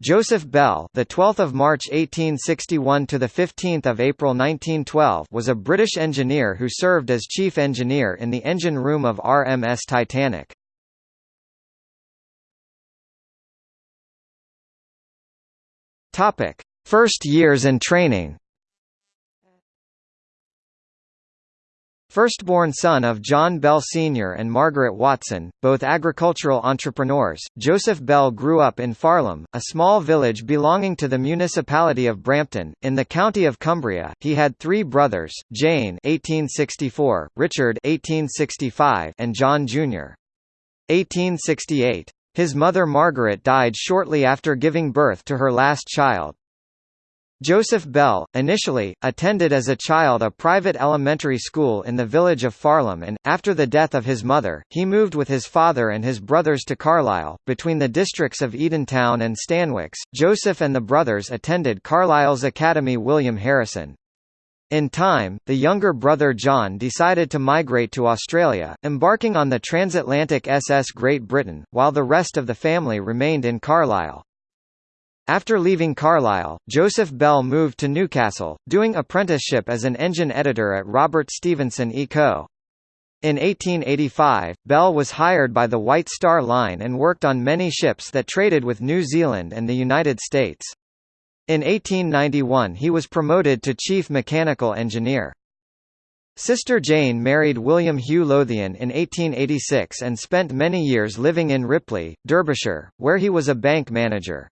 Joseph Bell, the 12th of March 1861 to the 15th of April 1912, was a British engineer who served as chief engineer in the engine room of RMS Titanic. Topic: First years and training. Firstborn son of John Bell Sr. and Margaret Watson, both agricultural entrepreneurs, Joseph Bell grew up in Farlam, a small village belonging to the municipality of Brampton, in the county of Cumbria. He had three brothers, Jane 1864, Richard 1865, and John Jr. 1868. His mother Margaret died shortly after giving birth to her last child. Joseph Bell, initially, attended as a child a private elementary school in the village of Farlam and, after the death of his mother, he moved with his father and his brothers to Carlisle. Between the districts of Edentown and Stanwix, Joseph and the brothers attended Carlisle's Academy William Harrison. In time, the younger brother John decided to migrate to Australia, embarking on the transatlantic SS Great Britain, while the rest of the family remained in Carlisle. After leaving Carlisle, Joseph Bell moved to Newcastle, doing apprenticeship as an engine editor at Robert Stephenson & Co. In 1885, Bell was hired by the White Star Line and worked on many ships that traded with New Zealand and the United States. In 1891 he was promoted to chief mechanical engineer. Sister Jane married William Hugh Lothian in 1886 and spent many years living in Ripley, Derbyshire, where he was a bank manager.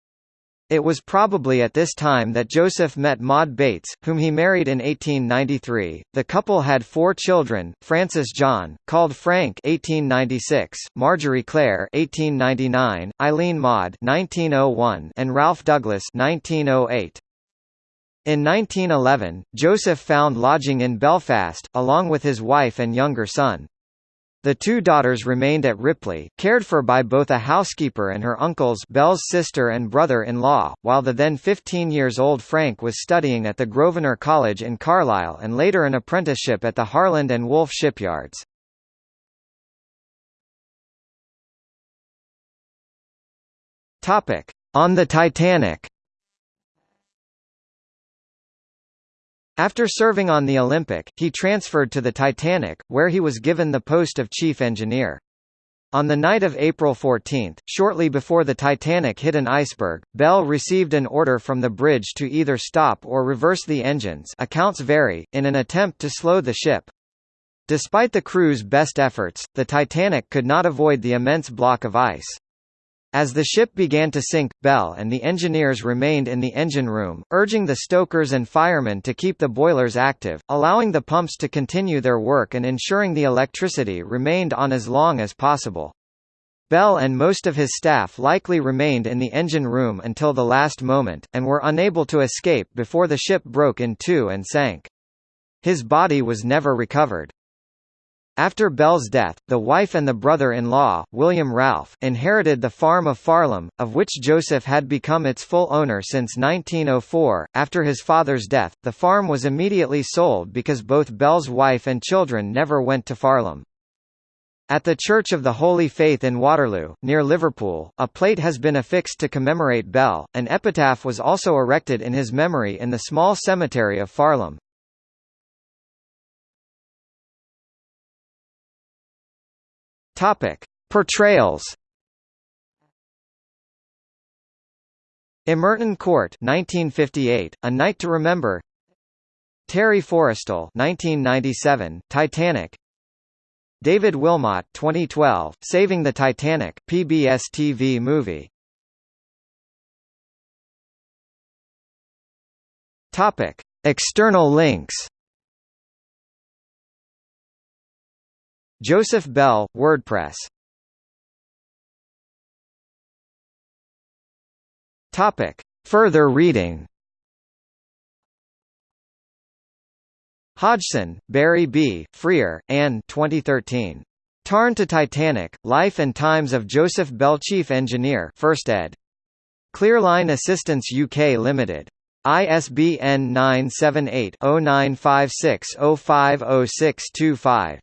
It was probably at this time that Joseph met Maud Bates, whom he married in 1893. The couple had four children: Francis John, called Frank (1896), Marjorie Claire (1899), Eileen Maud (1901), and Ralph Douglas (1908). In 1911, Joseph found lodging in Belfast, along with his wife and younger son. The two daughters remained at Ripley, cared for by both a housekeeper and her uncles Bell's sister and brother-in-law, while the then 15 years old Frank was studying at the Grosvenor College in Carlisle and later an apprenticeship at the Harland and Wolff shipyards. On the Titanic After serving on the Olympic, he transferred to the Titanic, where he was given the post of chief engineer. On the night of April 14, shortly before the Titanic hit an iceberg, Bell received an order from the bridge to either stop or reverse the engines accounts vary, in an attempt to slow the ship. Despite the crew's best efforts, the Titanic could not avoid the immense block of ice. As the ship began to sink, Bell and the engineers remained in the engine room, urging the stokers and firemen to keep the boilers active, allowing the pumps to continue their work and ensuring the electricity remained on as long as possible. Bell and most of his staff likely remained in the engine room until the last moment, and were unable to escape before the ship broke in two and sank. His body was never recovered. After Bell's death, the wife and the brother-in-law, William Ralph, inherited the farm of Farlam, of which Joseph had become its full owner since 1904. After his father's death, the farm was immediately sold because both Bell's wife and children never went to Farlam. At the Church of the Holy Faith in Waterloo, near Liverpool, a plate has been affixed to commemorate Bell. An epitaph was also erected in his memory in the small cemetery of Farlam. Topic: Portrayals. Imerton Court 1958, A Night to Remember. Terry Forrestal 1997, Titanic. David Wilmot 2012, Saving the Titanic, PBS TV movie. Topic: External links. Joseph Bell, WordPress. Topic. Further reading Hodgson, Barry B., Freer, Anne 2013. Tarn to Titanic, Life and Times of Joseph Bell Chief Engineer First ed. Clearline Assistance UK Limited. ISBN 978 0956 050625.